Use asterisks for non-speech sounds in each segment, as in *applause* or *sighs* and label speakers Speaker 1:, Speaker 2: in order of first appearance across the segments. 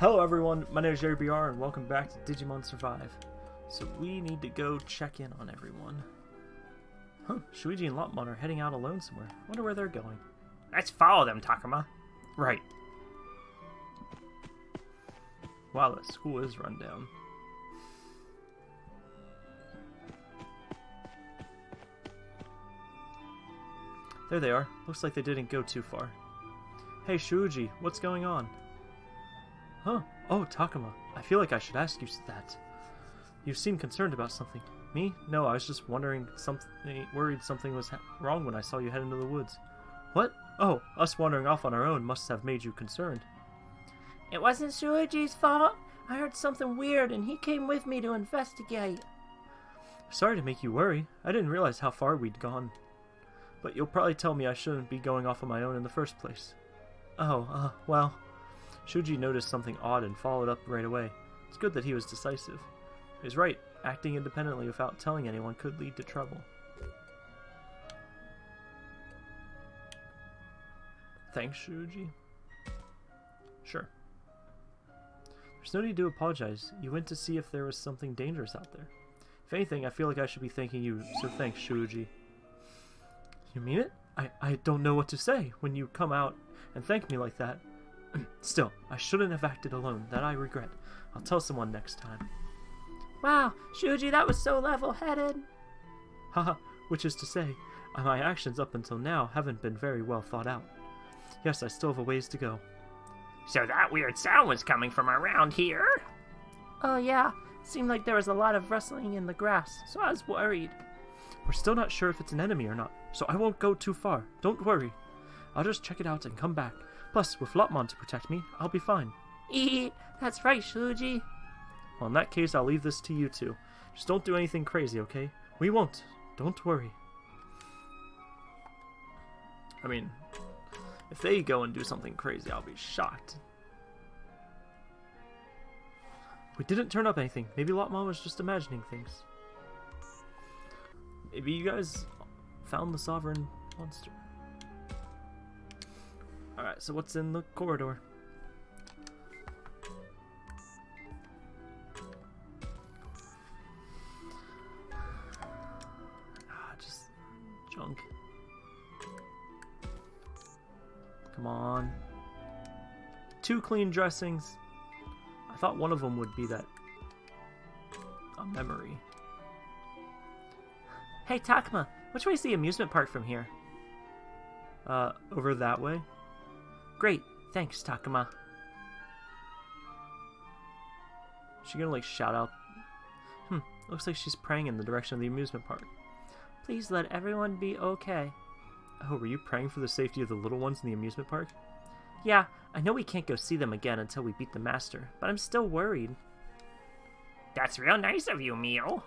Speaker 1: Hello everyone, my name is Jerry BR and welcome back to Digimon Survive. So we need to go check in on everyone. Huh, Shuji and Lopmon are heading out alone somewhere. Wonder where they're going.
Speaker 2: Let's follow them, Takuma.
Speaker 1: Right. Wow, that school is run down. There they are. Looks like they didn't go too far. Hey Shuji, what's going on? Huh? Oh, Takuma. I feel like I should ask you that. You seem concerned about something. Me? No, I was just wondering something, worried something was wrong when I saw you head into the woods. What? Oh, us wandering off on our own must have made you concerned.
Speaker 3: It wasn't Shuichi's fault. I heard something weird and he came with me to investigate.
Speaker 1: Sorry to make you worry. I didn't realize how far we'd gone. But you'll probably tell me I shouldn't be going off on my own in the first place. Oh, uh, well. Shuji noticed something odd and followed up right away. It's good that he was decisive. He was right. Acting independently without telling anyone could lead to trouble. Thanks, Shuji. Sure. There's no need to apologize. You went to see if there was something dangerous out there. If anything, I feel like I should be thanking you, so thanks, Shuji. You mean it? I, I don't know what to say when you come out and thank me like that. *clears throat* Still, I shouldn't have acted alone. That I regret. I'll tell someone next time.
Speaker 3: Wow, Shuji, that was so level-headed.
Speaker 1: Haha, which is to say, my actions up until now haven't been very well thought out. Yes, I still have a ways to go.
Speaker 2: So that weird sound was coming from around here?
Speaker 3: Oh yeah, seemed like there was a lot of rustling in the grass, so I was worried.
Speaker 1: We're still not sure if it's an enemy or not, so I won't go too far. Don't worry. I'll just check it out and come back. Plus, with Lopmon to protect me, I'll be fine.
Speaker 3: Eee, that's right, Shuji.
Speaker 1: Well, in that case, I'll leave this to you two. Just don't do anything crazy, okay? We won't. Don't worry. I mean, if they go and do something crazy, I'll be shocked. We didn't turn up anything. Maybe Lopmon was just imagining things. Maybe you guys found the Sovereign Monster. Alright, so what's in the corridor? Ah, just junk. Come on. Two clean dressings. I thought one of them would be that a memory.
Speaker 3: Hey, Takuma, which way is the amusement park from here?
Speaker 1: Uh, over that way?
Speaker 3: Great, thanks, Takuma.
Speaker 1: She gonna like shout out? Hmm, looks like she's praying in the direction of the amusement park.
Speaker 3: Please let everyone be okay.
Speaker 1: Oh, were you praying for the safety of the little ones in the amusement park?
Speaker 3: Yeah, I know we can't go see them again until we beat the master, but I'm still worried.
Speaker 2: That's real nice of you, Miu.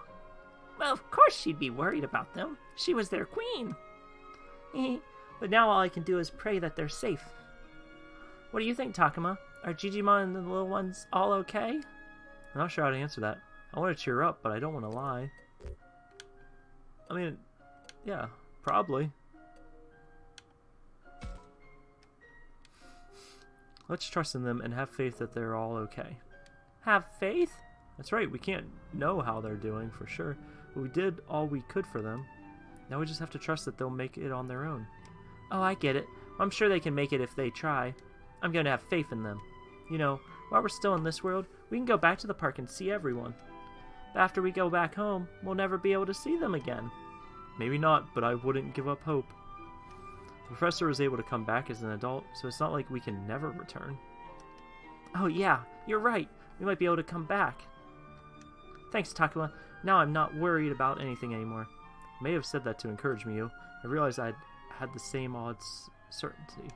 Speaker 3: Well, of course she'd be worried about them. She was their queen. *laughs* but now all I can do is pray that they're safe. What do you think, Takuma? Are Jijimon and the little ones all okay?
Speaker 1: I'm not sure how to answer that. I want to cheer up, but I don't want to lie. I mean, yeah, probably. Let's trust in them and have faith that they're all okay.
Speaker 3: Have faith?
Speaker 1: That's right, we can't know how they're doing for sure, but we did all we could for them. Now we just have to trust that they'll make it on their own.
Speaker 3: Oh, I get it. I'm sure they can make it if they try. I'm going to have faith in them. You know, while we're still in this world, we can go back to the park and see everyone. But after we go back home, we'll never be able to see them again.
Speaker 1: Maybe not, but I wouldn't give up hope. The professor was able to come back as an adult, so it's not like we can never return.
Speaker 3: Oh yeah, you're right. We might be able to come back. Thanks, Takuma. Now I'm not worried about anything anymore.
Speaker 1: I may have said that to encourage me. I realized I'd had the same odds certainty.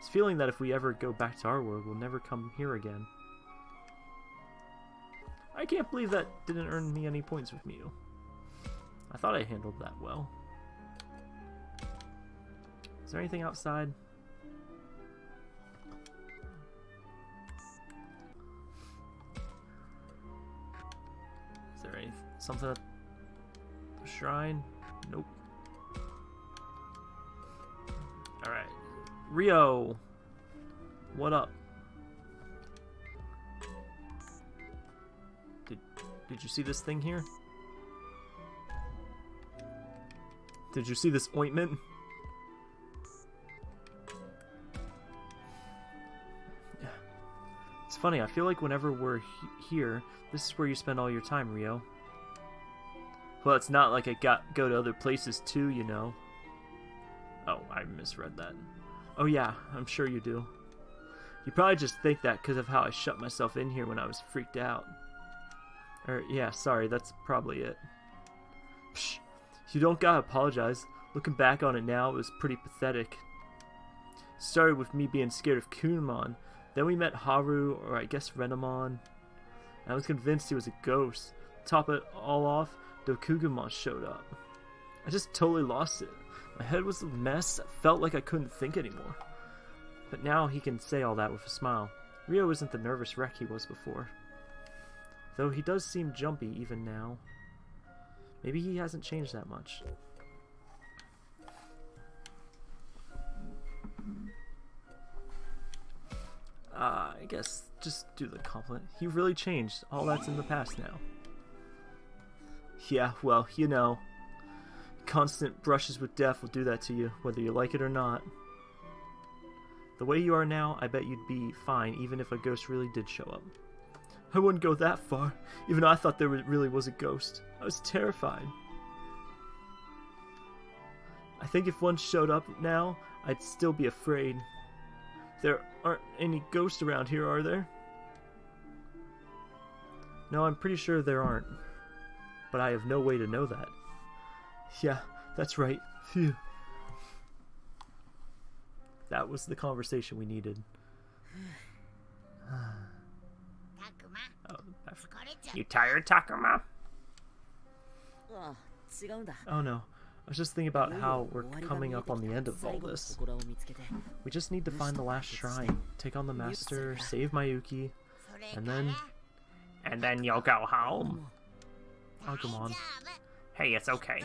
Speaker 1: It's feeling that if we ever go back to our world, we'll never come here again. I can't believe that didn't earn me any points with Miu. I thought I handled that well. Is there anything outside? Is there any something at the shrine? Nope. Ryo! What up? Did did you see this thing here? Did you see this ointment? It's funny, I feel like whenever we're he here, this is where you spend all your time, Ryo. Well, it's not like I got go to other places too, you know. Oh, I misread that. Oh yeah, I'm sure you do. You probably just think that because of how I shut myself in here when I was freaked out. Or, yeah, sorry, that's probably it. Psh, you don't gotta apologize. Looking back on it now, it was pretty pathetic. Started with me being scared of Kunemon. Then we met Haru, or I guess Renamon. I was convinced he was a ghost. top it all off, Dokugumon showed up. I just totally lost it. My head was a mess. Felt like I couldn't think anymore. But now he can say all that with a smile. Ryo isn't the nervous wreck he was before. Though he does seem jumpy even now. Maybe he hasn't changed that much. Uh, I guess just do the compliment. He really changed. All that's in the past now. Yeah, well, you know. Constant brushes with death will do that to you, whether you like it or not. The way you are now, I bet you'd be fine even if a ghost really did show up. I wouldn't go that far, even though I thought there really was a ghost. I was terrified. I think if one showed up now, I'd still be afraid. There aren't any ghosts around here, are there? No, I'm pretty sure there aren't. But I have no way to know that. Yeah, that's right. Phew. That was the conversation we needed. oh,
Speaker 2: You tired, Takuma?
Speaker 1: oh no. I was just thinking about how we're coming up on the end of all this. We just need to find the last shrine, take on the master, save Miyuki, and then
Speaker 2: And then you'll go home.
Speaker 1: Oh, come on.
Speaker 2: Hey, it's okay.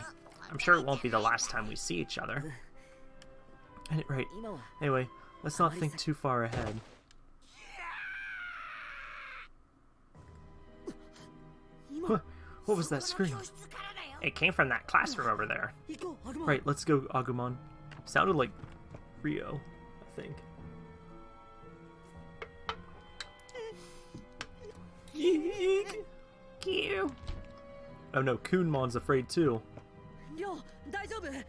Speaker 2: I'm sure it won't be the last time we see each other.
Speaker 1: Right. Anyway, let's not think too far ahead. Huh, What was that scream?
Speaker 2: It came from that classroom over there.
Speaker 1: Right, let's go, Agumon. Sounded like Ryo, I think.
Speaker 2: Cute.
Speaker 1: Oh no, Kunemon's afraid too.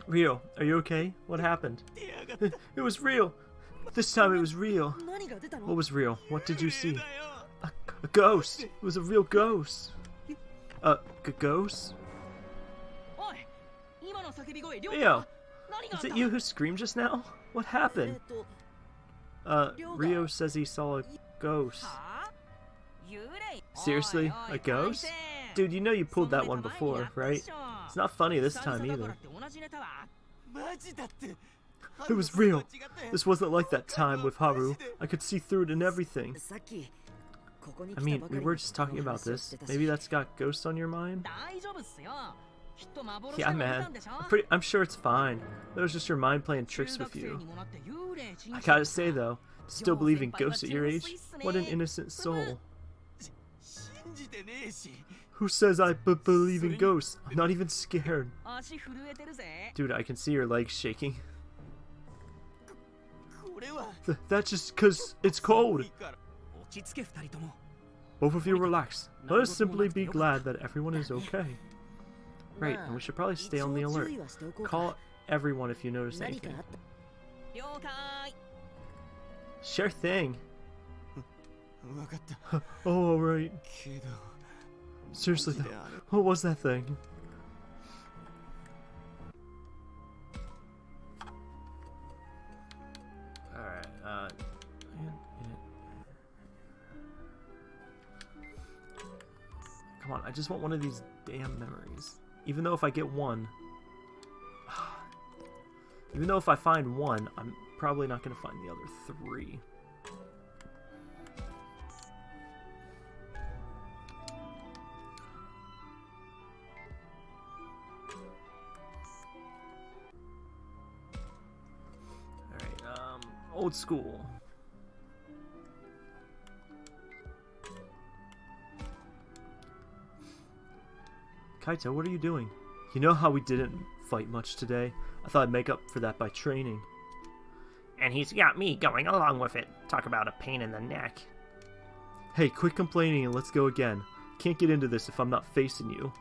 Speaker 1: Ryo, are you okay? What happened? *laughs* It was real! This time it was real. What was real? What did you see? A, a ghost! It was a real ghost! Uh, a ghost? Ryo! Is it you who screamed just now? What happened? Uh, Ryo says he saw a ghost. Seriously? A ghost? Dude, you know you pulled that one before, right? It's not funny this time either. It was real. This wasn't like that time with Haru. I could see through it and everything. I mean, we were just talking about this. Maybe that's got ghosts on your mind? Yeah, man. I'm, pretty, I'm sure it's fine. That was just your mind playing tricks with you. I gotta say, though, still believe in ghosts at your age? What an innocent soul. Who says I b believe in ghosts? I'm not even scared. Dude, I can see your legs shaking. Th that's just because it's cold. Both of you relax. Let us simply be glad that everyone is okay. Right, and we should probably stay on the alert. Call everyone if you notice anything. Sure thing. *laughs* *laughs* oh, alright. Seriously though, what was that thing? Alright, uh... Come on, I just want one of these damn memories. Even though if I get one... *sighs* Even though if I find one, I'm probably not going to find the other three. Old school. Kaito, what are you doing? You know how we didn't fight much today? I thought I'd make up for that by training.
Speaker 2: And he's got me going along with it. Talk about a pain in the neck.
Speaker 1: Hey, quit complaining and let's go again. Can't get into this if I'm not facing you.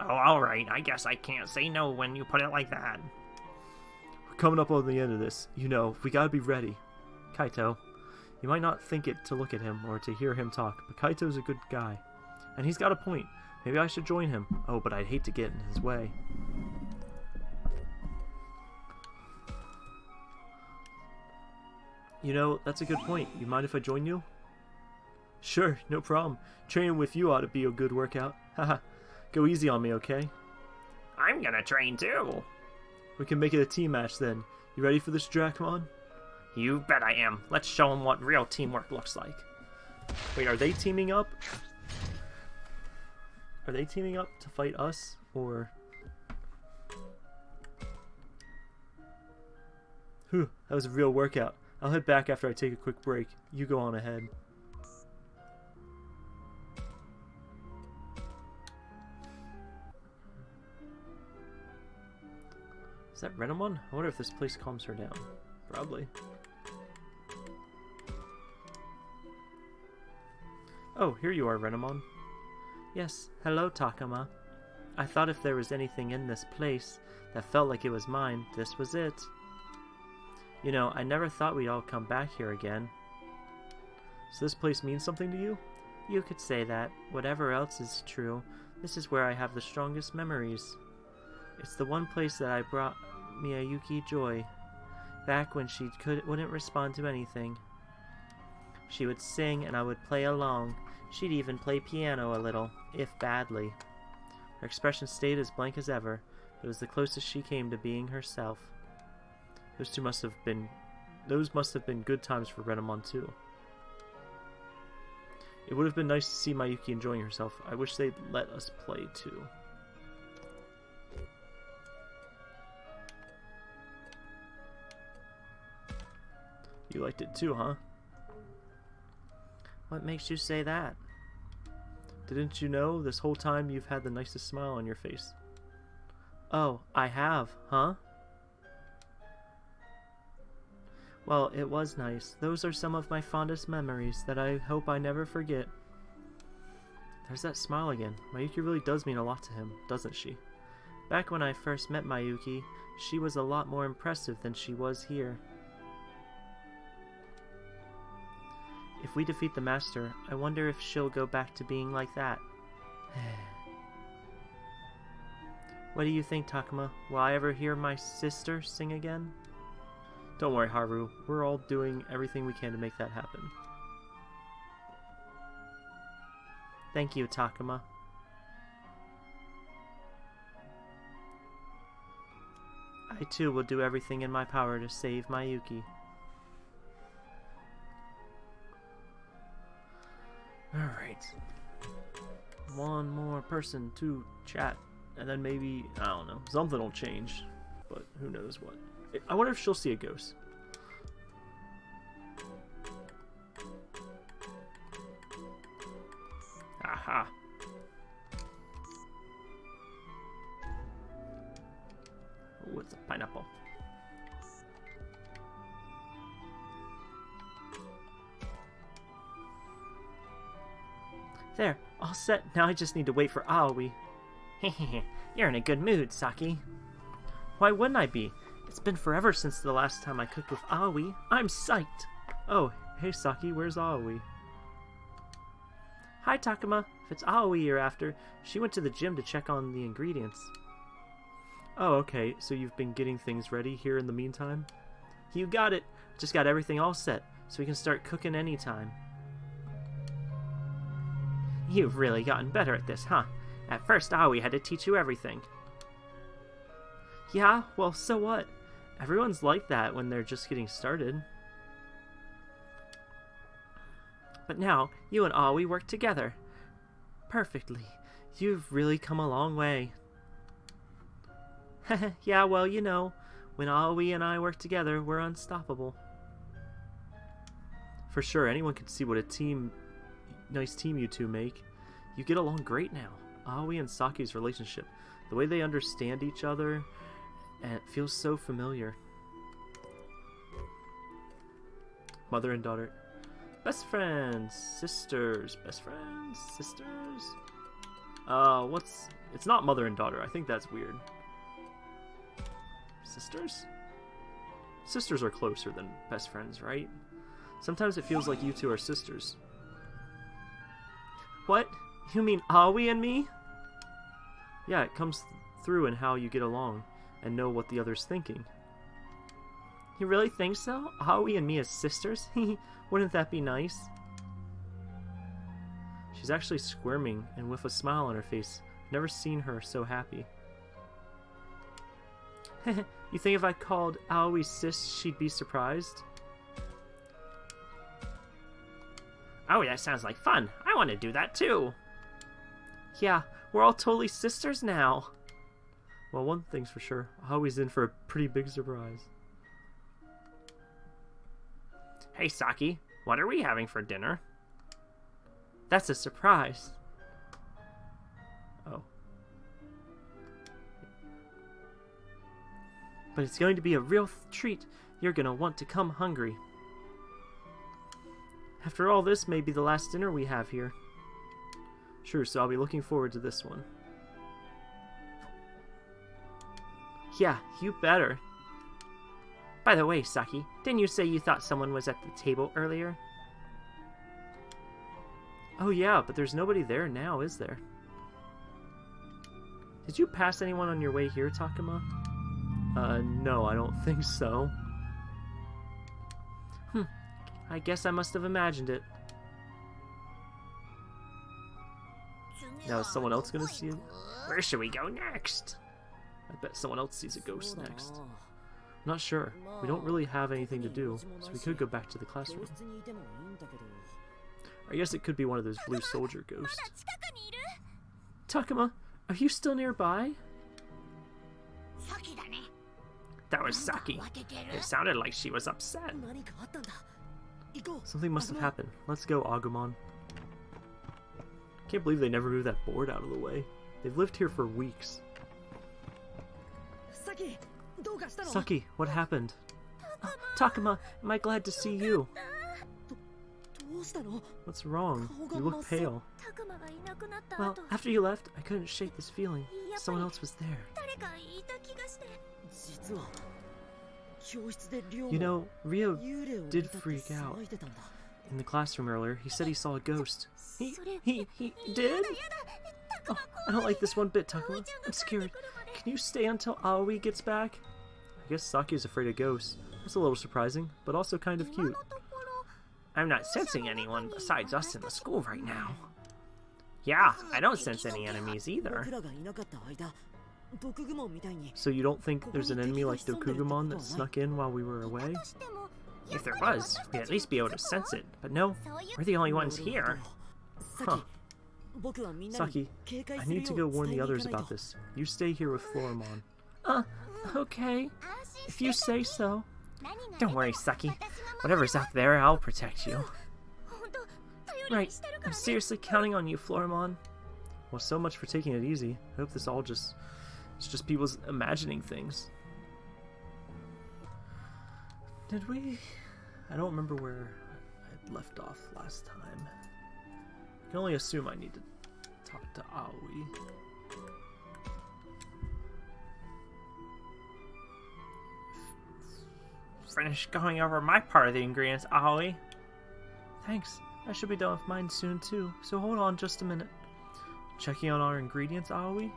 Speaker 2: Oh, alright. I guess I can't say no when you put it like that.
Speaker 1: Coming up on the end of this. You know, we gotta be ready. Kaito, you might not think it to look at him or to hear him talk, but Kaito's a good guy. And he's got a point. Maybe I should join him. Oh, but I'd hate to get in his way. You know, that's a good point. You mind if I join you? Sure, no problem. Training with you ought to be a good workout. *laughs* Haha. Go easy on me, okay?
Speaker 2: I'm gonna train too.
Speaker 1: We can make it a team match then. You ready for this, Dracmon?
Speaker 2: You bet I am. Let's show him what real teamwork looks like.
Speaker 1: Wait, are they teaming up? Are they teaming up to fight us, or... Whew, that was a real workout. I'll head back after I take a quick break. You go on ahead. That Renamon? I wonder if this place calms her down. Probably. Oh, here you are, Renamon. Yes, hello, Takuma. I thought if there was anything in this place that felt like it was mine, this was it. You know, I never thought we'd all come back here again. Does this place mean something to you? You could say that. Whatever else is true, this is where I have the strongest memories. It's the one place that I brought Miyuki joy, back when she could wouldn't respond to anything. She would sing and I would play along. She'd even play piano a little, if badly. Her expression stayed as blank as ever. but It was the closest she came to being herself. Those two must have been those must have been good times for Renamon too. It would have been nice to see Miyuki enjoying herself. I wish they'd let us play too. You liked it too, huh?
Speaker 3: What makes you say that?
Speaker 1: Didn't you know this whole time you've had the nicest smile on your face?
Speaker 3: Oh, I have, huh? Well, it was nice. Those are some of my fondest memories that I hope I never forget.
Speaker 1: There's that smile again. Miyuki really does mean a lot to him, doesn't she?
Speaker 3: Back when I first met Miyuki, she was a lot more impressive than she was here. If we defeat the Master, I wonder if she'll go back to being like that. *sighs* what do you think, Takuma? Will I ever hear my sister sing again?
Speaker 1: Don't worry, Haru. We're all doing everything we can to make that happen.
Speaker 3: Thank you, Takuma. I too will do everything in my power to save Miyuki.
Speaker 1: Alright. One more person to chat. And then maybe, I don't know, something will change. But who knows what. I wonder if she'll see a ghost.
Speaker 3: Now I just need to wait for Aoi.
Speaker 2: Hehehe, *laughs* you're in a good mood, Saki.
Speaker 3: Why wouldn't I be? It's been forever since the last time I cooked with Aoi. I'm psyched.
Speaker 1: Oh, hey Saki, where's Aoi?
Speaker 3: Hi Takuma. If it's Aoi you're after, she went to the gym to check on the ingredients.
Speaker 1: Oh, okay. So you've been getting things ready here in the meantime?
Speaker 3: You got it. Just got everything all set, so we can start cooking anytime. You've really gotten better at this, huh? At first, ah, Aoi had to teach you everything. Yeah, well, so what? Everyone's like that when they're just getting started. But now, you and ah, Aoi work together. Perfectly. You've really come a long way. *laughs* yeah, well, you know, when ah, Aoi and I work together, we're unstoppable.
Speaker 1: For sure, anyone can see what a team, nice team you two make. You get along great now. Aoi and Saki's relationship. The way they understand each other, and it feels so familiar. Mother and daughter. Best friends, sisters, best friends, sisters. Uh, what's. It's not mother and daughter. I think that's weird. Sisters? Sisters are closer than best friends, right? Sometimes it feels like you two are sisters. What? You mean Aoi and me? Yeah, it comes through in how you get along and know what the other's thinking. You really think so? Aoi and me as sisters? *laughs* Wouldn't that be nice? She's actually squirming and with a smile on her face. Never seen her so happy. *laughs* you think if I called Aoi sis, she'd be surprised?
Speaker 2: Oh, that sounds like fun. I want to do that too.
Speaker 1: Yeah, we're all totally sisters now. Well, one thing's for sure. Aoi's in for a pretty big surprise.
Speaker 2: Hey, Saki, what are we having for dinner?
Speaker 1: That's a surprise. Oh. But it's going to be a real treat. You're going to want to come hungry. After all, this may be the last dinner we have here. Sure, so I'll be looking forward to this one. Yeah, you better.
Speaker 2: By the way, Saki, didn't you say you thought someone was at the table earlier?
Speaker 1: Oh yeah, but there's nobody there now, is there? Did you pass anyone on your way here, Takuma? Uh, no, I don't think so. I guess I must have imagined it. Now is someone else gonna see it?
Speaker 2: Where should we go next?
Speaker 1: I bet someone else sees a ghost next. I'm Not sure. We don't really have anything to do, so we could go back to the classroom. I guess it could be one of those blue soldier ghosts. Takuma, are you still nearby?
Speaker 2: That was Saki. It sounded like she was upset.
Speaker 1: Something must have happened. Let's go, Agumon. Can't believe they never moved that board out of the way. They've lived here for weeks. Saki, what happened? Oh, Takuma, am I glad to see you? What's wrong? You look pale. Well, after you left, I couldn't shake this feeling. Someone else was there. You know, Ryo did freak out. In the classroom earlier, he said he saw a ghost. He, he, he did? Oh, I don't like this one bit, Takuma. I'm scared. Can you stay until Aoi gets back? I guess Saki's afraid of ghosts. That's a little surprising, but also kind of cute.
Speaker 2: I'm not sensing anyone besides us in the school right now. Yeah, I don't sense any enemies either.
Speaker 1: So you don't think there's an enemy like Dokugumon that snuck in while we were away?
Speaker 2: If there was, we'd at least be able to sense it. But no, we're the only ones here.
Speaker 1: Huh. Saki, I need to go warn the others about this. You stay here with Floramon. Uh, okay. If you say so.
Speaker 2: Don't worry, Saki. Whatever's out there, I'll protect you.
Speaker 1: Right. I'm seriously counting on you, Floramon. Well, so much for taking it easy. I hope this all just... It's just people's imagining things. Did we... I don't remember where I left off last time. I can only assume I need to talk to Aoi.
Speaker 2: Finish going over my part of the ingredients, Aoi.
Speaker 1: Thanks. I should be done with mine soon too, so hold on just a minute. Checking on our ingredients, Aoi?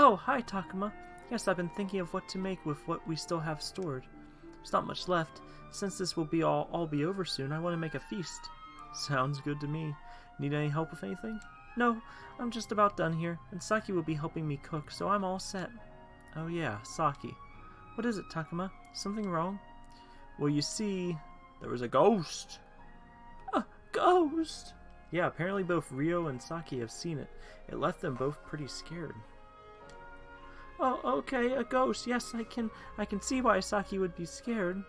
Speaker 1: Oh, hi Takuma. Yes, I've been thinking of what to make with what we still have stored. There's not much left. Since this will be all, all be over soon, I want to make a feast. *laughs* Sounds good to me. Need any help with anything? No, I'm just about done here, and Saki will be helping me cook, so I'm all set. Oh yeah, Saki. What is it, Takuma? Something wrong? Well, you see, there was a ghost. A ghost? Yeah, apparently both Ryo and Saki have seen it. It left them both pretty scared. Oh, okay, a ghost. Yes, I can I can see why Saki would be scared.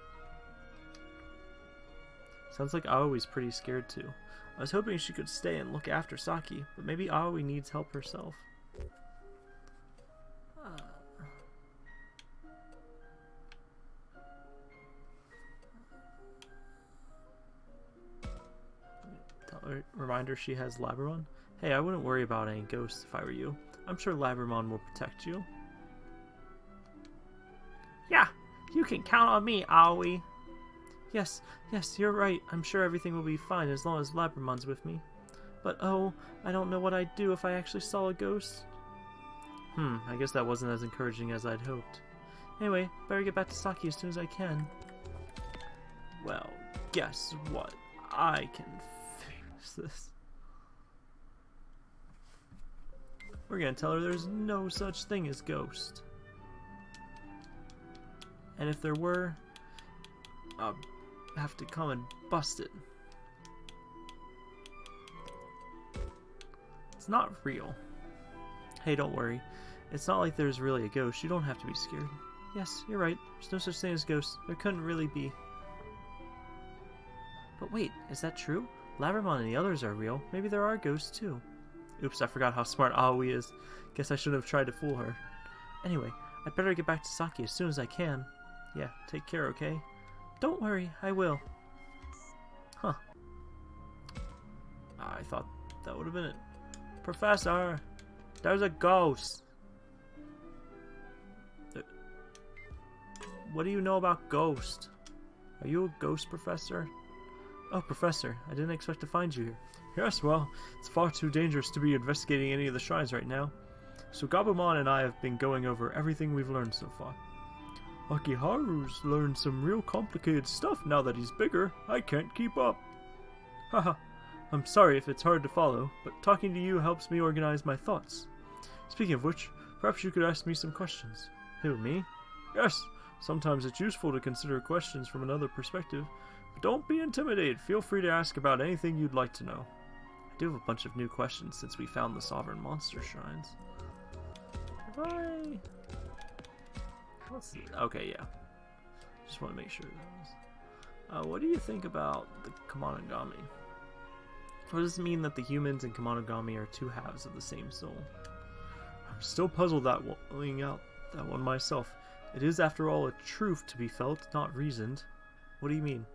Speaker 1: Sounds like Aoi's pretty scared too. I was hoping she could stay and look after Saki, but maybe Aoi needs help herself. Tell her, remind she has Labramon. Hey, I wouldn't worry about any ghosts if I were you. I'm sure Labramon will protect you.
Speaker 2: You can count on me, Aoi.
Speaker 1: Yes, yes, you're right. I'm sure everything will be fine as long as Labramon's with me. But oh, I don't know what I'd do if I actually saw a ghost. Hmm, I guess that wasn't as encouraging as I'd hoped. Anyway, better get back to Saki as soon as I can. Well, guess what? I can fix this. We're gonna tell her there's no such thing as ghost. And if there were, I'll have to come and bust it. It's not real. Hey, don't worry. It's not like there's really a ghost. You don't have to be scared. Yes, you're right. There's no such thing as ghosts. There couldn't really be. But wait, is that true? Labramon and the others are real. Maybe there are ghosts too. Oops, I forgot how smart Aoi is. Guess I shouldn't have tried to fool her. Anyway, I'd better get back to Saki as soon as I can. Yeah, take care, okay? Don't worry, I will. Huh. I thought that would have been it. Professor, there's a ghost. Uh, What do you know about ghosts? Are you a ghost professor? Oh, professor, I didn't expect to find you here. Yes, well, it's far too dangerous to be investigating any of the shrines right now. So Gabumon and I have been going over everything we've learned so far. Akiharu's learned some real complicated stuff now that he's bigger. I can't keep up. Haha, *laughs* I'm sorry if it's hard to follow, but talking to you helps me organize my thoughts. Speaking of which, perhaps you could ask me some questions. Who, me? Yes, sometimes it's useful to consider questions from another perspective, but don't be intimidated. Feel free to ask about anything you'd like to know. I do have a bunch of new questions since we found the Sovereign Monster Shrines. I... Let's see. Okay, yeah. Just want to make sure. Uh, what do you think about the Kemonogami? What does it mean that the humans and Kemonogami are two halves of the same soul? I'm still puzzled that one out that one myself. It is, after all, a truth to be felt, not reasoned. What do you mean?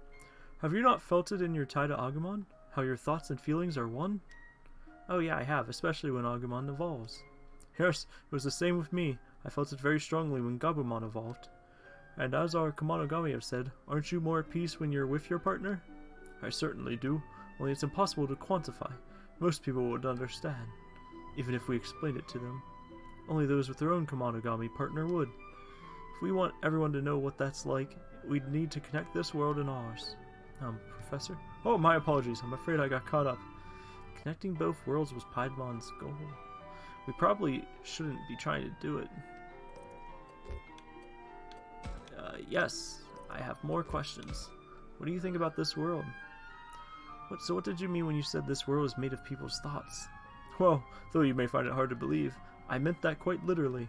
Speaker 1: Have you not felt it in your tie to Agumon? How your thoughts and feelings are one? Oh yeah, I have, especially when Agumon evolves. Yes, it was the same with me. I felt it very strongly when Gabumon evolved. And as our Kemonogami have said, aren't you more at peace when you're with your partner? I certainly do, only it's impossible to quantify. Most people would understand, even if we explained it to them. Only those with their own Kemonogami partner would. If we want everyone to know what that's like, we'd need to connect this world and ours. Um, Professor? Oh, my apologies. I'm afraid I got caught up. Connecting both worlds was Piedmon's goal. We probably shouldn't be trying to do it. Uh, yes, I have more questions. What do you think about this world? What, so what did you mean when you said this world is made of people's thoughts? *laughs* Well, though you may find it hard to believe, I meant that quite literally.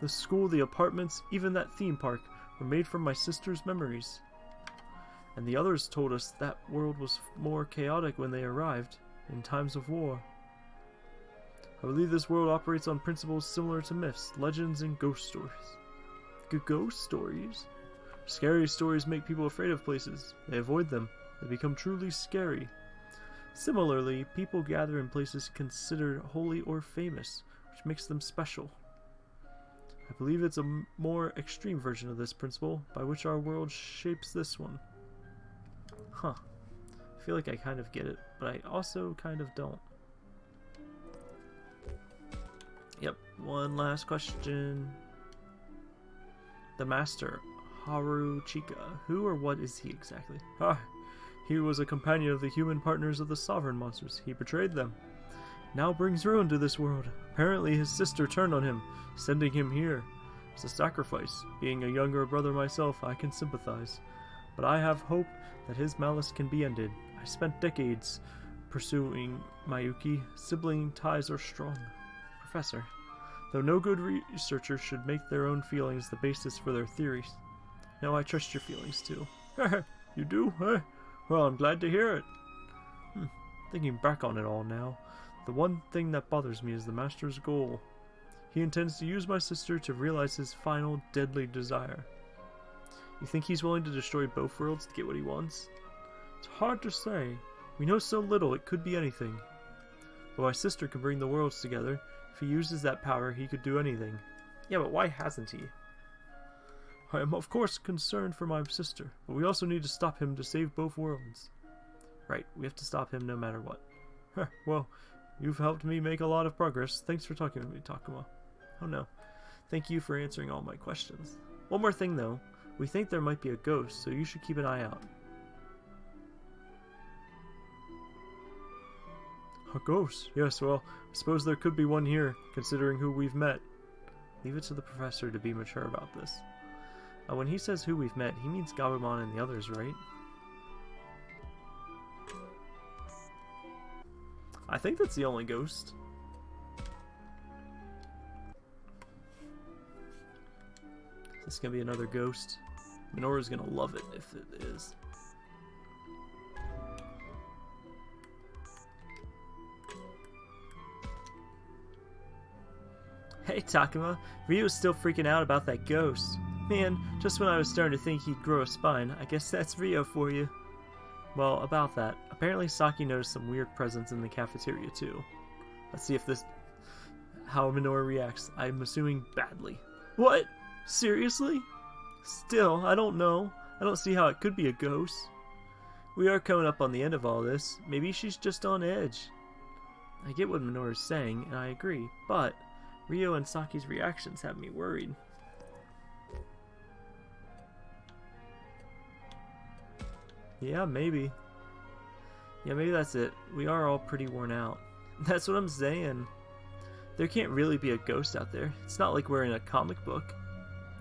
Speaker 1: The school, the apartments, even that theme park were made from my sister's memories. And the others told us that world was more chaotic when they arrived, in times of war. I believe this world operates on principles similar to myths, legends, and ghost stories. G- ghost stories? Scary stories make people afraid of places. They avoid them. They become truly scary. Similarly, people gather in places considered holy or famous, which makes them special. I believe it's a more extreme version of this principle, by which our world shapes this one. Huh. I feel like I kind of get it, but I also kind of don't. Yep, one last question. The Master, Haru Chika. Who or what is he exactly? Ah, he was a companion of the human partners of the Sovereign Monsters. He betrayed them. Now brings ruin to this world. Apparently his sister turned on him, sending him here. It's a sacrifice. Being a younger brother myself, I can sympathize. But I have hope that his malice can be ended. I spent decades pursuing Miyuki. Sibling ties are strong. Professor, though no good researcher should make their own feelings the basis for their theories. No, I trust your feelings too. *laughs* you do? Eh? Well, I'm glad to hear it. Hmm. Thinking back on it all now, the one thing that bothers me is the Master's goal. He intends to use my sister to realize his final deadly desire. You think he's willing to destroy both worlds to get what he wants? It's hard to say. We know so little, it could be anything. But my sister can bring the worlds together. If he uses that power, he could do anything. Yeah, but why hasn't he? I am of course concerned for my sister, but we also need to stop him to save both worlds. Right, we have to stop him no matter what. *laughs* Well, you've helped me make a lot of progress. Thanks for talking to me, Takuma. Oh no. Thank you for answering all my questions. One more thing though. We think there might be a ghost, so you should keep an eye out. A ghost? Yes, well, I suppose there could be one here, considering who we've met. Leave it to the professor to be mature about this. Uh, when he says who we've met, he means Gabumon and the others, right? I think that's the only ghost. This is gonna be another ghost. Minoru's gonna love it if it is. Hey Takuma, Ryo's still freaking out about that ghost. Man, just when I was starting to think he'd grow a spine, I guess that's Ryo for you. Well, about that, apparently Saki noticed some weird presence in the cafeteria too. Let's see if this... how Minoru reacts. I'm assuming badly. What? Seriously? Still, I don't know. I don't see how it could be a ghost. We are coming up on the end of all this. Maybe she's just on edge. I get what Minoru's saying, and I agree, but Ryo and Saki's reactions have me worried. Yeah, maybe. Yeah, maybe that's it. We are all pretty worn out. *laughs* That's what I'm saying. There can't really be a ghost out there. It's not like we're in a comic book.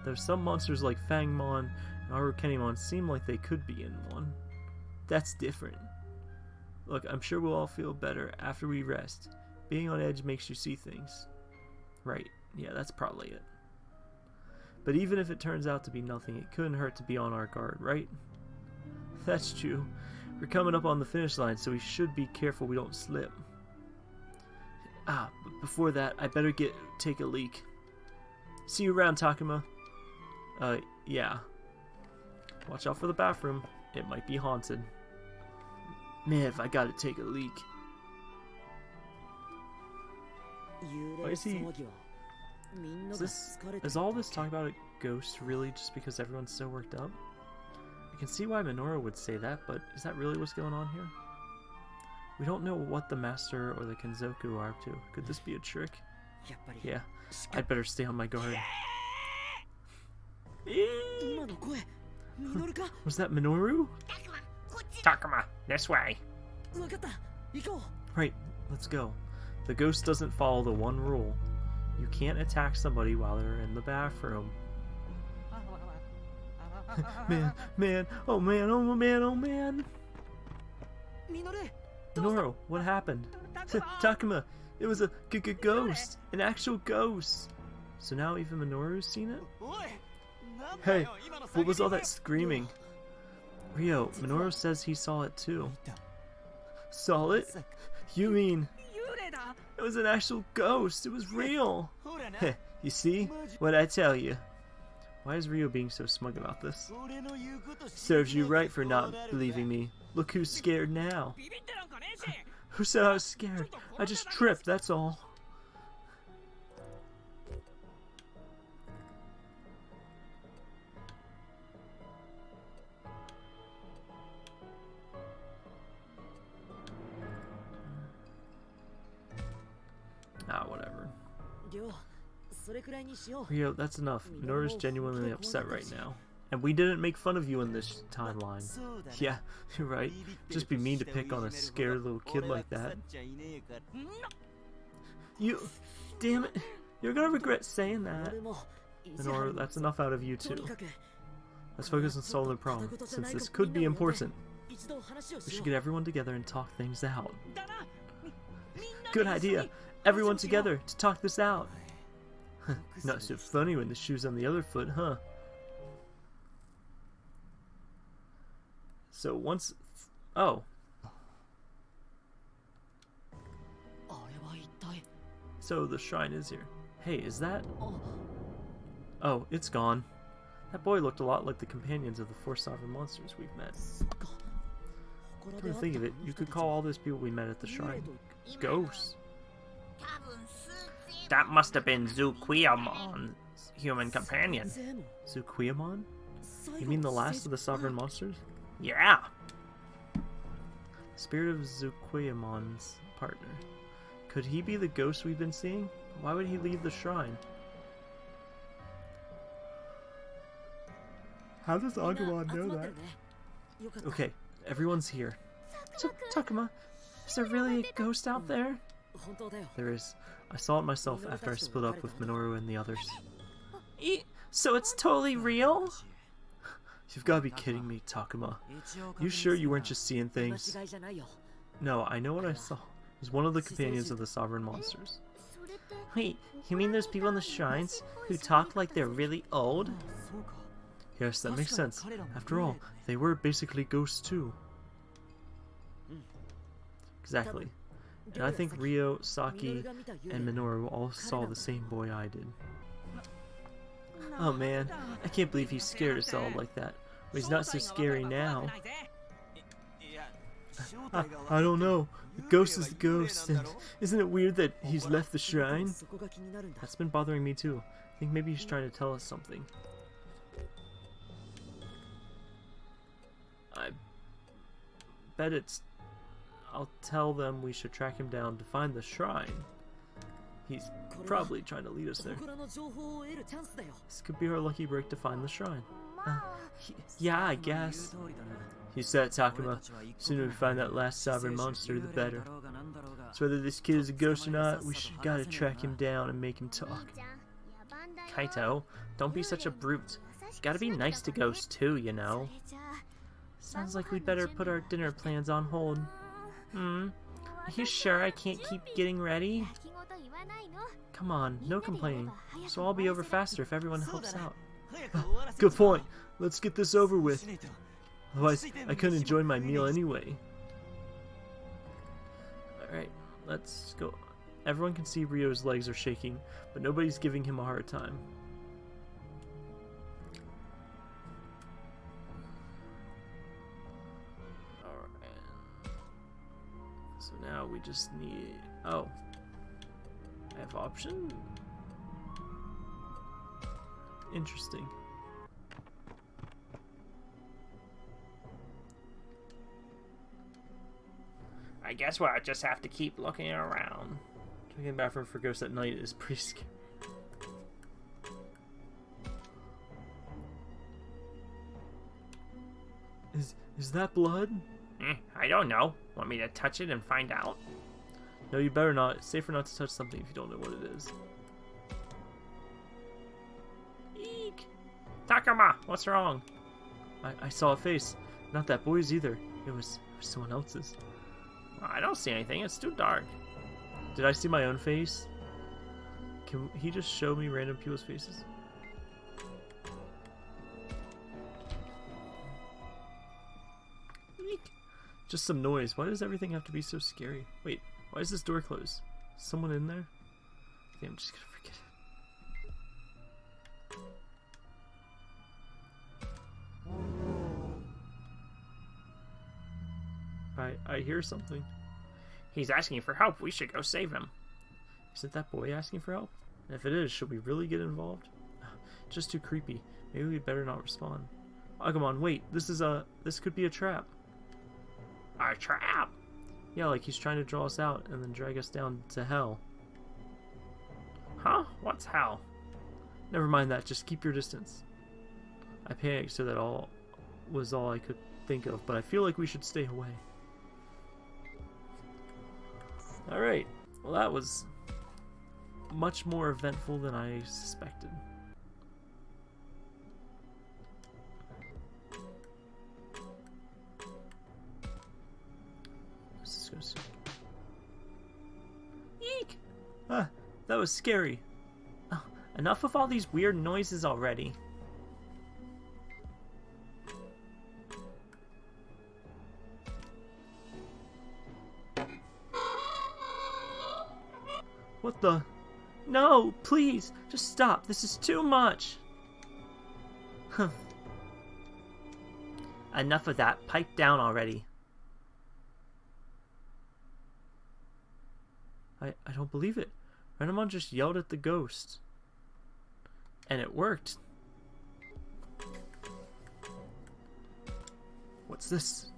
Speaker 1: There's some monsters like Fangmon and Arukenimon seem like they could be in one. That's different. Look, I'm sure we'll all feel better after we rest. Being on edge makes you see things. Right, yeah, that's probably it. But even if it turns out to be nothing, it couldn't hurt to be on our guard, right? *laughs* That's true. We're coming up on the finish line, so we should be careful we don't slip. Ah, but before that, I better get take a leak. See you around, Takuma. Uh, yeah. Watch out for the bathroom. It might be haunted. Man, if I gotta take a leak. Why is he... Is, this, is all this talk about a ghost really just because everyone's so worked up? I can see why Minoru would say that, but is that really what's going on here? We don't know what the Master or the Kenzoku are up to. Could this be a trick? Yeah, I'd better stay on my guard. Eh. Was that Minoru?
Speaker 2: Takuma, this way.
Speaker 1: Right, let's go. The ghost doesn't follow the one rule. You can't attack somebody while they're in the bathroom. Man, man, oh man, oh man, oh man. Minoru, what happened? Takuma, it was a g -g ghost, an actual ghost. So now even Minoru's seen it? Hey, what was all that screaming? Ryo, Minoru says he saw it too. Saw it? You mean... It was an actual ghost, it was real! Heh, you see? What'd I tell you? Why is Ryo being so smug about this? Serves you right for not believing me. Look who's scared now. *laughs* Who said I was scared? I just tripped, that's all. Ryo, that's enough. Minoru's genuinely upset right now. And we didn't make fun of you in this timeline. Yeah, *laughs* you're right. Just be mean to pick on a scared little kid like that. *laughs* You... Damn it. You're gonna regret saying that. Minoru, that's enough out of you too. Let's focus on solving the problem, since this could be important. We should get everyone together and talk things out. Good idea! Everyone together to talk this out! *laughs* Not so funny when the shoe's on the other foot, huh? So once... Oh. So the shrine is here. Hey, is that... Oh, it's gone. That boy looked a lot like the companions of the four sovereign monsters we've met. Come to think of it, you could call all those people we met at the shrine ghosts.
Speaker 2: That must have been Zhuqiaomon's human companion.
Speaker 1: Zhuqiaomon? You mean the last of the sovereign monsters?
Speaker 2: Yeah.
Speaker 1: Spirit of Zhuqiaomon's partner. Could he be the ghost we've been seeing? Why would he leave the shrine? How does Agumon know that? Okay, everyone's here. Ta- Takuma, is there really a ghost out there? There is. I saw it myself after I split up with Minoru and the others. *laughs*
Speaker 3: E- so it's totally real?
Speaker 1: You've got to be kidding me, Takuma. You sure you weren't just seeing things? No, I know what I saw. It was one of the companions of the sovereign monsters.
Speaker 3: Wait, you mean those people in the shrines who talk like they're really old?
Speaker 1: Yes, that makes sense. After all, they were basically ghosts too. Exactly. And I think Ryo, Saki, and Minoru all saw the same boy I did. Oh man, I can't believe he scared us all like that. But he's not so scary now. I, *laughs* I don't know. The ghost is the ghost, and isn't it weird that he's left the shrine? That's been bothering me too. I think maybe he's trying to tell us something. I bet it's. I'll tell them we should track him down to find the shrine. He's probably trying to lead us there. This could be our lucky break to find the shrine. Uh, yeah, I guess. He said, Takuma. Sooner we find that last sovereign monster, the better. So whether this kid is a ghost or not, we should gotta track him down and make him talk.
Speaker 3: Kaito, don't be such a brute. Gotta be nice to ghosts too, you know. Sounds like we'd better put our dinner plans on hold. Hmm? Are you sure I can't keep getting ready? Come on, no complaining. So I'll be over faster if everyone helps out. *sighs*
Speaker 1: Good point. Let's get this over with. Otherwise, I couldn't enjoy my meal anyway. Alright, let's go. Everyone can see Ryo's legs are shaking, but nobody's giving him a hard time. Now we just need. Oh. I have option? Interesting.
Speaker 2: I guess we'll just have to keep looking around.
Speaker 1: Checking bathroom for ghosts at night is pretty scary. Is is that blood?
Speaker 2: Eh, I don't know. Want me to touch it and find out?
Speaker 1: No, you better not. It's safer not to touch something if you don't know what it is.
Speaker 2: Eek! Takuma, what's wrong?
Speaker 1: I, I saw a face. Not that boy's either. It was, it was someone else's.
Speaker 2: I don't see anything. It's too dark.
Speaker 1: Did I see my own face? Can he just show me random people's faces? Just some noise. Why does everything have to be so scary? Wait, why is this door closed? Is someone in there? I I'm just gonna forget it. I I hear something.
Speaker 2: He's asking for help. We should go save him.
Speaker 1: Isn't that boy asking for help? And if it is, should we really get involved? *sighs* Just too creepy. Maybe we better not respond. Oh, come on, wait. This is a. This could be a trap.
Speaker 2: Our trap.
Speaker 1: Yeah, like he's trying to draw us out and then drag us down to hell.
Speaker 2: Huh? What's hell?
Speaker 1: Never mind that. Just keep your distance. I panicked so that all was all I could think of, but I feel like we should stay away. All right. Well, that was much more eventful than I suspected. Was scary.
Speaker 3: Oh, enough of all these weird noises already.
Speaker 1: What the?
Speaker 3: No, please, just stop. This is too much. Enough of that. Pipe down already.
Speaker 1: I, I don't believe it. Renamon just yelled at the ghost. And it worked. What's this?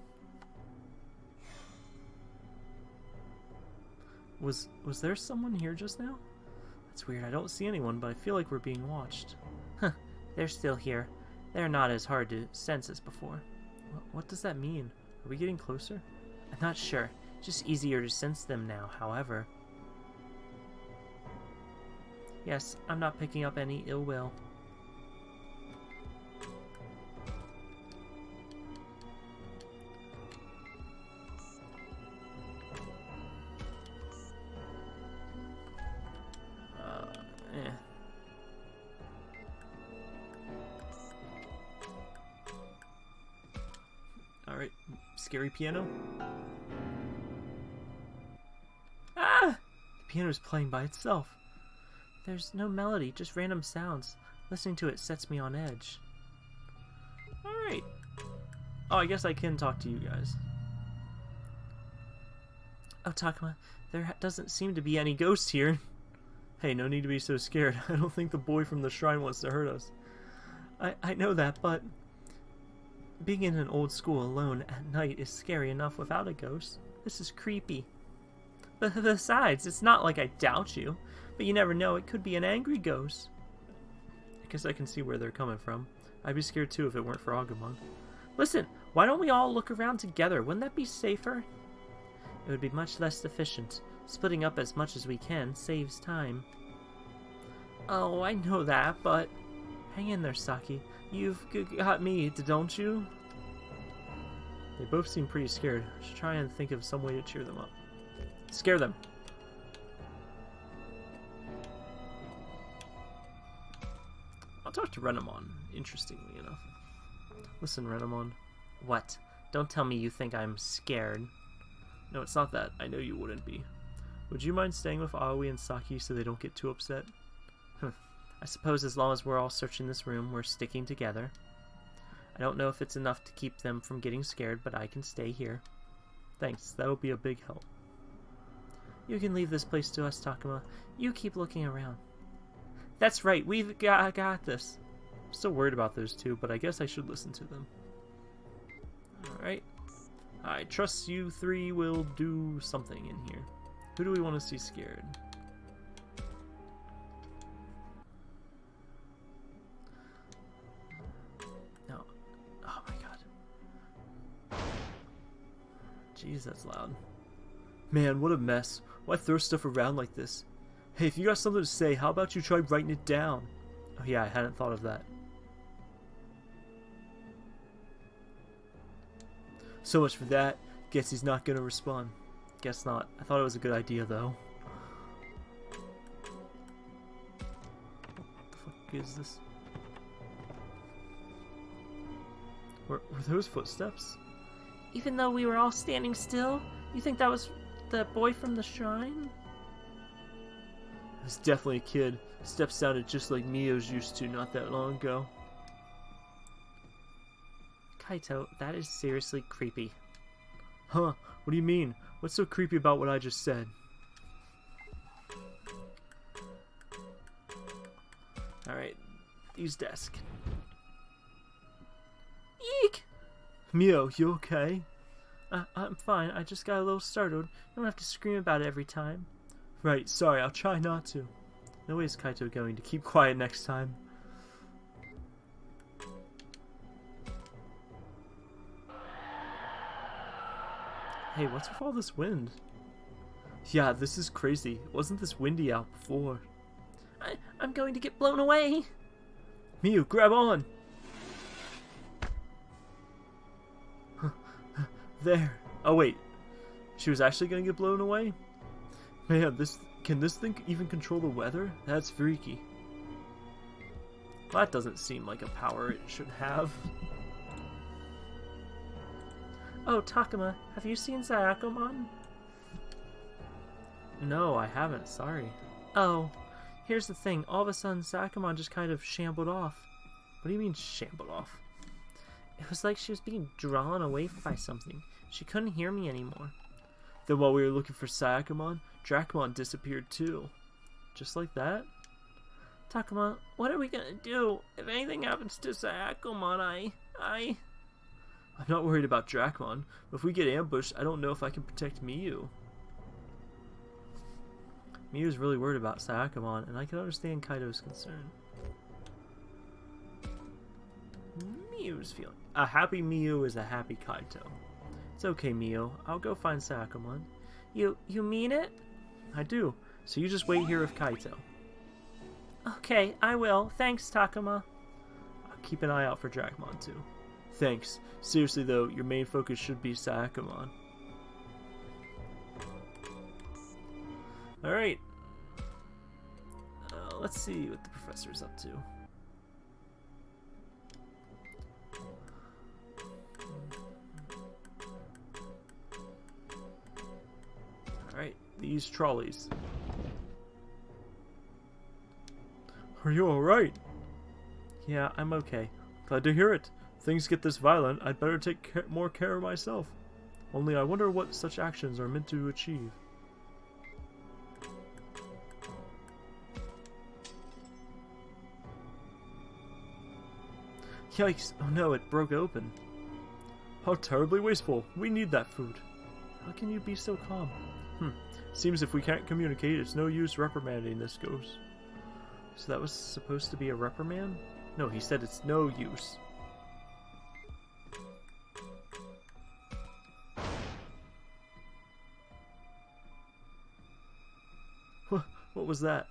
Speaker 1: Was was there someone here just now? That's weird. I don't see anyone, but I feel like we're being watched.
Speaker 3: Huh, they're still here. They're not as hard to sense as before.
Speaker 1: What, what does that mean? Are we getting closer?
Speaker 3: I'm not sure. Just easier to sense them now, however. Yes, I'm not picking up any ill will.
Speaker 1: Uh, eh. Alright, scary piano. Ah! The piano's playing by itself.
Speaker 3: There's no melody, just random sounds. Listening to it sets me on edge.
Speaker 1: Alright. Oh, I guess I can talk to you guys.
Speaker 3: Oh, Takuma, there doesn't seem to be any ghosts here. *laughs*
Speaker 1: Hey, no need to be so scared. *laughs* I don't think the boy from the shrine wants to hurt us.
Speaker 3: I, I know that, but being in an old school alone at night is scary enough without a ghost. This is creepy. But besides, it's not like I doubt you, but you never know, it could be an angry ghost.
Speaker 1: I guess I can see where they're coming from. I'd be scared too if it weren't for Agumon.
Speaker 3: Listen, why don't we all look around together? Wouldn't that be safer? It would be much less efficient. Splitting up as much as we can saves time. Oh, I know that, but... Hang in there, Saki. You've got me, don't you?
Speaker 1: They both seem pretty scared. I should try and think of some way to cheer them up. Scare them. I'll talk to Renamon, interestingly enough. Listen, Renamon.
Speaker 3: What? Don't tell me you think I'm scared.
Speaker 1: No, it's not that. I know you wouldn't be. Would you mind staying with Aoi and Saki so they don't get too upset?
Speaker 3: I suppose as long as we're all searching this room, we're sticking together. I don't know if it's enough to keep them from getting scared, but I can stay here.
Speaker 1: Thanks, that'll be a big help.
Speaker 3: You can leave this place to us, Takuma. You keep looking around. That's right, we've got, got this.
Speaker 1: I'm still worried about those two, but I guess I should listen to them. Alright. I trust you three will do something in here. Who do we want to see scared? No. Oh my god. Jeez, that's loud. Man, what a mess. Why throw stuff around like this? Hey, if you got something to say, how about you try writing it down? Oh yeah, I hadn't thought of that. So much for that. Guess he's not gonna respond. Guess not. I thought it was a good idea though. What the fuck is this? Were, were those footsteps?
Speaker 3: Even though we were all standing still, you think that was the boy from the shrine?
Speaker 1: Was definitely a kid. Steps sounded just like Miu's used to not that long ago.
Speaker 3: Kaito, that is seriously creepy.
Speaker 1: Huh? What do you mean? What's so creepy about what I just said? Alright, use desk.
Speaker 3: Eek!
Speaker 1: Miu, you okay?
Speaker 3: Uh, I'm fine. I just got a little startled. You don't have to scream about it every time.
Speaker 1: Right, sorry, I'll try not to. No way is Kaito going to keep quiet next time. Hey, what's with all this wind? Yeah, this is crazy. Wasn't this windy out before?
Speaker 3: I, I'm going to get blown away.
Speaker 1: Miu, grab on! *laughs* there. Oh wait, she was actually gonna get blown away? Oh, Man, this can this thing even control the weather? That's freaky. That doesn't seem like a power it should have.
Speaker 3: Oh, Takuma, have you seen Shakomon?
Speaker 1: No, I haven't, sorry.
Speaker 3: Oh, Here's the thing, all of a sudden Shakomon just kind of shambled off.
Speaker 1: What do you mean shambled off?
Speaker 3: It was like she was being drawn away by something. She couldn't hear me anymore.
Speaker 1: Then while we were looking for Shakomon, Dracmon disappeared too. Just like that?
Speaker 3: Takuma, what are we gonna do? If anything happens to Shakomon, I... I...
Speaker 1: I'm not worried about Dracmon, but if we get ambushed, I don't know if I can protect Miu. Miu's really worried about Shakomon, and I can understand Kaito's concern. Miu's feeling... A happy Miu is a happy Kaito. It's okay, Miu. I'll go find Shakomon.
Speaker 3: You... you mean it?
Speaker 1: I do. So you just wait here with Kaito.
Speaker 3: Okay, I will. Thanks, Takuma.
Speaker 1: I'll keep an eye out for Dracmon, too. Thanks. Seriously, though, your main focus should be Shakomon. Alright. Uh, let's see what the professor's up to. These trolleys. Are you alright? Yeah, I'm okay. Glad to hear it. If things get this violent, I'd better take ca more care of myself. Only I wonder what such actions are meant to achieve. Yikes! Oh no, it broke open. How terribly wasteful. We need that food. How can you be so calm? Hmm. Seems if we can't communicate, it's no use reprimanding this ghost. So that was supposed to be a reprimand? No, he said it's no use. What was that?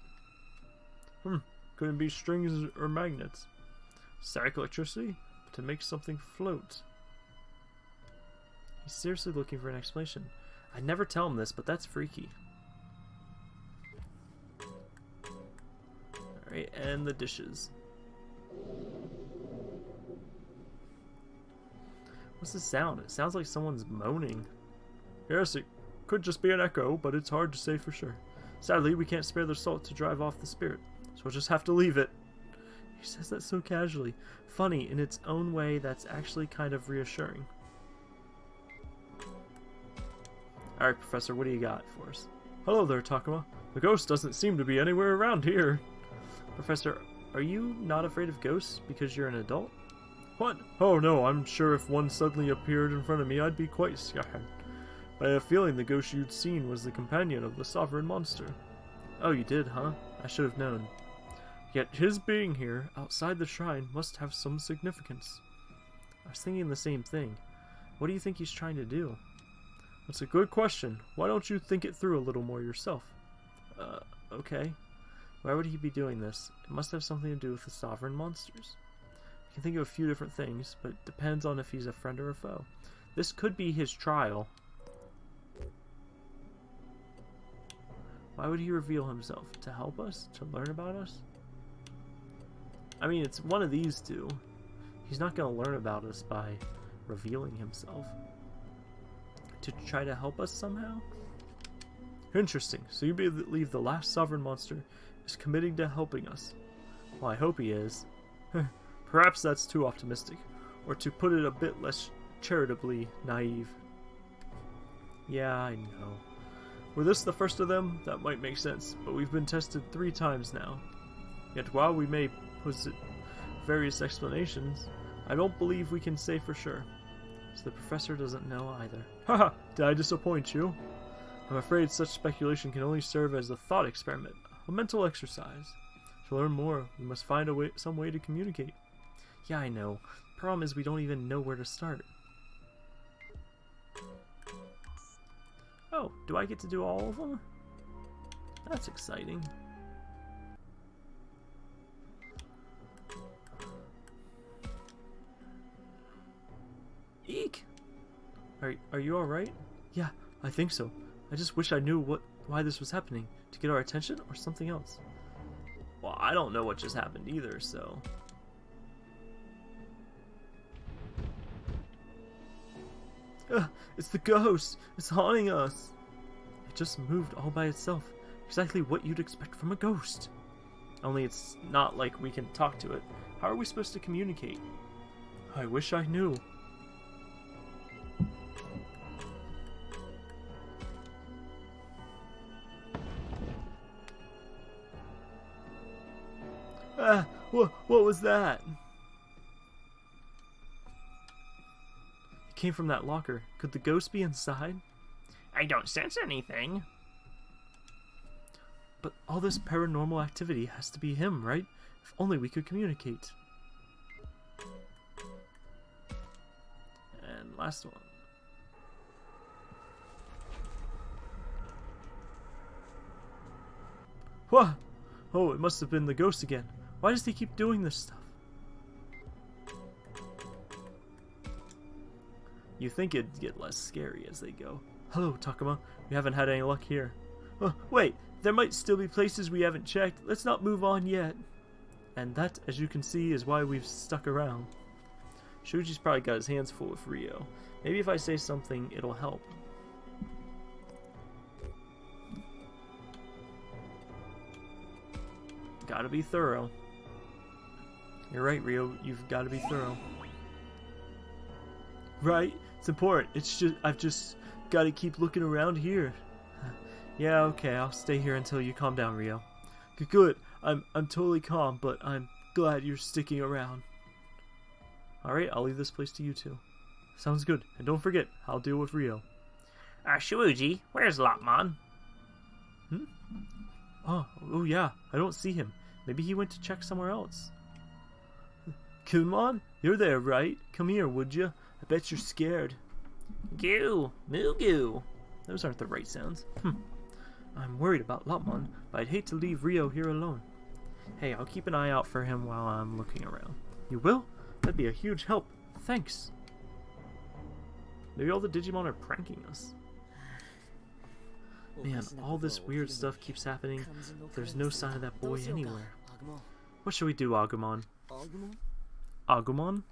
Speaker 1: Hmm, couldn't be strings or magnets. Static electricity? To make something float. He's seriously looking for an explanation. I'd never tell him this, but that's freaky. Alright, and the dishes. What's the sound? It sounds like someone's moaning. Yes, it could just be an echo, but it's hard to say for sure. Sadly, we can't spare the salt to drive off the spirit, so we'll just have to leave it. He says that so casually. Funny, in its own way, that's actually kind of reassuring. Alright, Professor, what do you got for us? Hello there, Takuma. The ghost doesn't seem to be anywhere around here. Professor, are you not afraid of ghosts because you're an adult? What? Oh no, I'm sure if one suddenly appeared in front of me, I'd be quite scared. But I have a feeling the ghost you'd seen was the companion of the sovereign monster. Oh, you did, huh? I should have known. Yet his being here, outside the shrine, must have some significance. I was thinking the same thing. What do you think he's trying to do? That's a good question. Why don't you think it through a little more yourself? Uh, okay. Why would he be doing this? It must have something to do with the sovereign monsters. I can think of a few different things, but it depends on if he's a friend or a foe. This could be his trial. Why would he reveal himself? To help us? To learn about us? I mean, it's one of these two. He's not going to learn about us by revealing himself. To try to help us somehow? Interesting. So you believe the last sovereign monster is committing to helping us. Well, I hope he is. *laughs* Perhaps that's too optimistic, or to put it a bit less charitably naive. Yeah, I know. Were this the first of them, that might make sense, but we've been tested three times now. Yet while we may posit various explanations, I don't believe we can say for sure. So the professor doesn't know either. *laughs* Haha, did I disappoint you? I'm afraid such speculation can only serve as a thought experiment, a mental exercise. To learn more, we must find a way, some way to communicate. Yeah, I know. The Problem is we don't even know where to start. Oh, do I get to do all of them? That's exciting. Are, are you alright? Yeah, I think so. I just wish I knew what why this was happening. To get our attention or something else? Well, I don't know what just happened either, so... Uh, it's the ghost! It's haunting us! It just moved all by itself. Exactly what you'd expect from a ghost. Only it's not like we can talk to it. How are we supposed to communicate? I wish I knew. What, what was that? It came from that locker. Could the ghost be inside?
Speaker 2: I don't sense anything.
Speaker 1: But all this paranormal activity has to be him, right? If only we could communicate. And last one. What? Oh, it must have been the ghost again. Why does he keep doing this stuff? You think it'd get less scary as they go. Hello, Takuma. We haven't had any luck here. Oh, wait, there might still be places we haven't checked. Let's not move on yet. And that, as you can see, is why we've stuck around. Shuji's probably got his hands full with Ryo. Maybe if I say something, it'll help. Gotta be thorough. You're right, Ryo. You've got to be thorough. Right? It's important. It's just I've just got to keep looking around here. *sighs* Yeah, okay. I'll stay here until you calm down, Ryo. Good. Good. I'm I'm totally calm, but I'm glad you're sticking around. All right, I'll leave this place to you two. Sounds good. And don't forget, I'll deal with Ryo.
Speaker 2: Uh, Shuji, where's Lopmon?
Speaker 1: Oh, oh yeah. I don't see him. Maybe he went to check somewhere else. Kunemon, you're there, right? Come here, would you? I bet you're scared.
Speaker 2: Goo, Mugu.
Speaker 1: Those aren't the right sounds. Hm. I'm worried about Lopmon, but I'd hate to leave Ryo here alone. Hey, I'll keep an eye out for him while I'm looking around. You will? That'd be a huge help. Thanks. Maybe all the Digimon are pranking us. Man, all this weird stuff keeps happening. There's no sign of that boy anywhere. What should we do, Agumon? Agumon?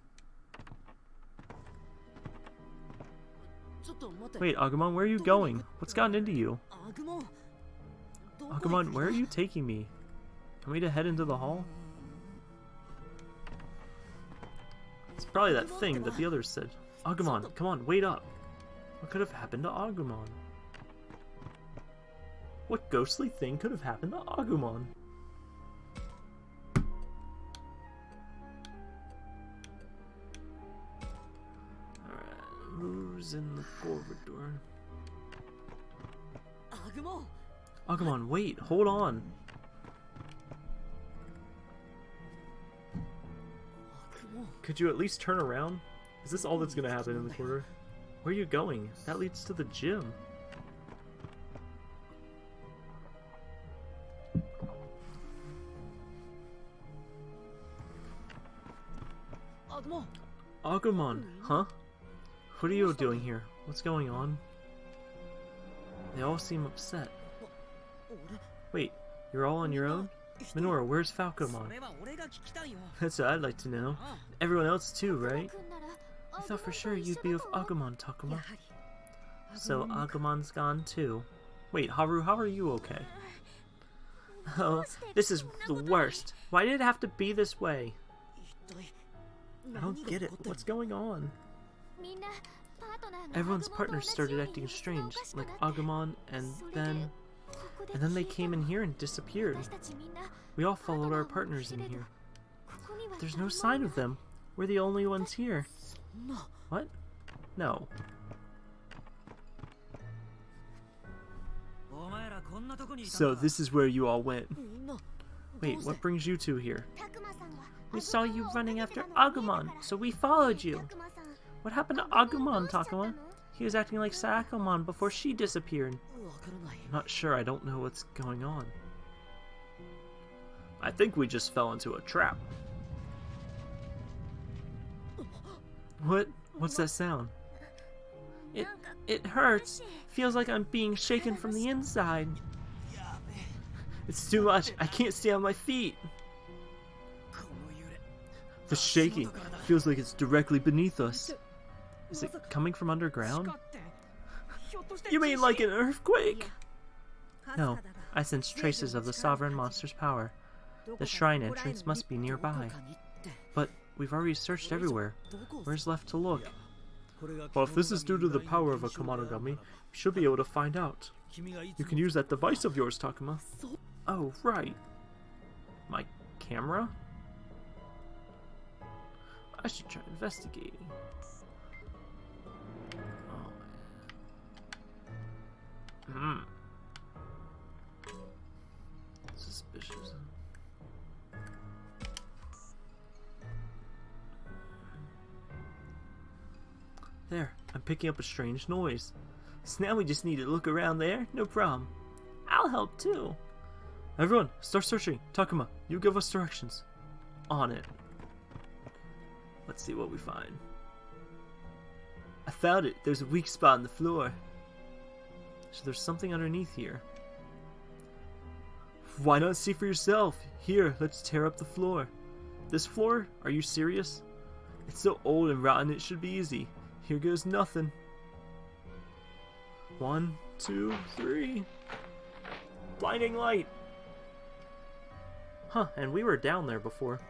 Speaker 1: Wait, Agumon, where are you going? What's gotten into you? Agumon, where are you taking me? Want me to head into the hall? It's probably that thing that the others said. Agumon, come on, wait up. What could have happened to Agumon? What ghostly thing could have happened to Agumon? Who's in the corridor? Agumon, oh, wait, hold on. Could you at least turn around? Is this all that's gonna happen in the corridor? Where are you going? That leads to the gym. Agumon, huh? What are you doing here? What's going on? They all seem upset. Wait, you're all on your own? Minoru, where's Falcomon? That's what I'd like to know. Everyone else too, right? I thought for sure you'd be with Agumon, Takuma. So Agumon's gone too. Wait, Haru, how are you okay? Oh, this is the worst. Why did it have to be this way? I don't get it. What's going on? Everyone's partners started acting strange, like Agumon, and then... And then they came in here and disappeared. We all followed our partners in here. There's no sign of them. We're the only ones here. What? No. So this is where you all went. Wait, what brings you two here? We saw you running after Agumon, so we followed you. What happened to Agumon, Takuma? He was acting like Shakomon before she disappeared. I'm not sure, I don't know what's going on. I think we just fell into a trap. What? What's that sound? It it hurts. Feels like I'm being shaken from the inside. It's too much. I can't stay on my feet. The shaking feels like it's directly beneath us. Is it coming from underground? *laughs* You mean like an earthquake? No, I sense traces of the sovereign monster's power.
Speaker 3: The shrine entrance must be nearby. But we've already searched everywhere. Where's left to look?
Speaker 1: Well, if this is due to the power of a Kemonogami, you should be able to find out. You can use that device of yours, Takuma.
Speaker 3: Oh, right. My camera? I should try investigating. Hmm. Suspicious.
Speaker 1: There, I'm picking up a strange noise. So now we just need to look around there? No problem.
Speaker 3: I'll help too.
Speaker 1: Everyone, start searching. Takuma, you give us directions.
Speaker 3: On it. Let's see what we find.
Speaker 1: I found it. There's a weak spot in the floor.
Speaker 3: So there's something underneath here.
Speaker 1: Why not see for yourself? Here, let's tear up the floor.
Speaker 3: This floor? Are you serious?
Speaker 1: It's so old and rotten it should be easy. Here goes nothing. One, two, three.
Speaker 3: Blinding light! Huh, and we were down there before.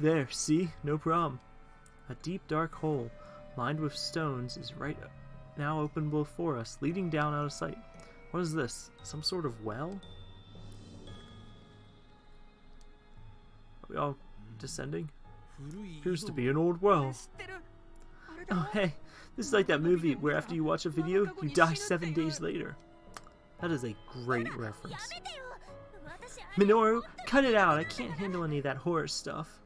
Speaker 1: There, see? No problem.
Speaker 3: A deep dark hole, lined with stones, is right now open before us, leading down out of sight. What is this? Some sort of well? Are we all descending?
Speaker 1: Appears to be an old well.
Speaker 3: Oh, hey, this is like that movie where after you watch a video, you die seven days later. That is a great reference. Minoru, cut it out. I can't handle any of that horror stuff.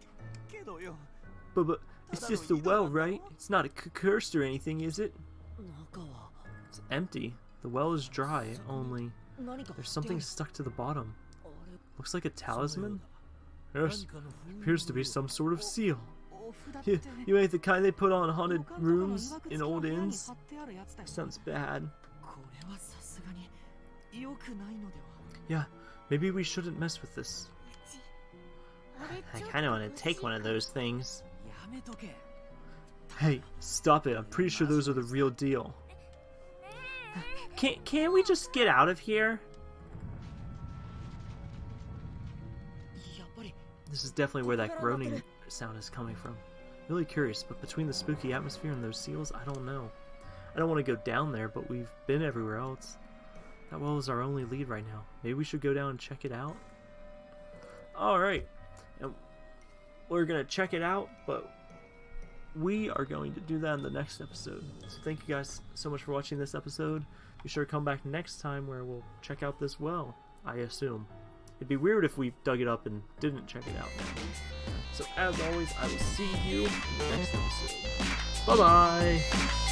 Speaker 1: But, but, it's just a well, right? It's not a cursed or anything, is it?
Speaker 3: It's empty. The well is dry, only there's something stuck to the bottom. Looks like a talisman?
Speaker 1: Yes, appears to be some sort of seal. You, you ain't the kind they put on haunted rooms in old inns? Sounds bad.
Speaker 3: Yeah, maybe we shouldn't mess with this. I kind of want to take one of those things.
Speaker 1: Hey, stop it. I'm pretty sure those are the real deal.
Speaker 3: Can can we just get out of here? This is definitely where that groaning sound is coming from. Really curious, but between the spooky atmosphere and those seals, I don't know. I don't want to go down there, but we've been everywhere else. That well is our only lead right now. Maybe we should go down and check it out?
Speaker 1: Alright. We're going to check it out, but we are going to do that in the next episode. So thank you guys so much for watching this episode. Be sure to come back next time where we'll check out this well, I assume. It'd be weird if we dug it up and didn't check it out. So as always, I will see you in the next episode. Bye bye!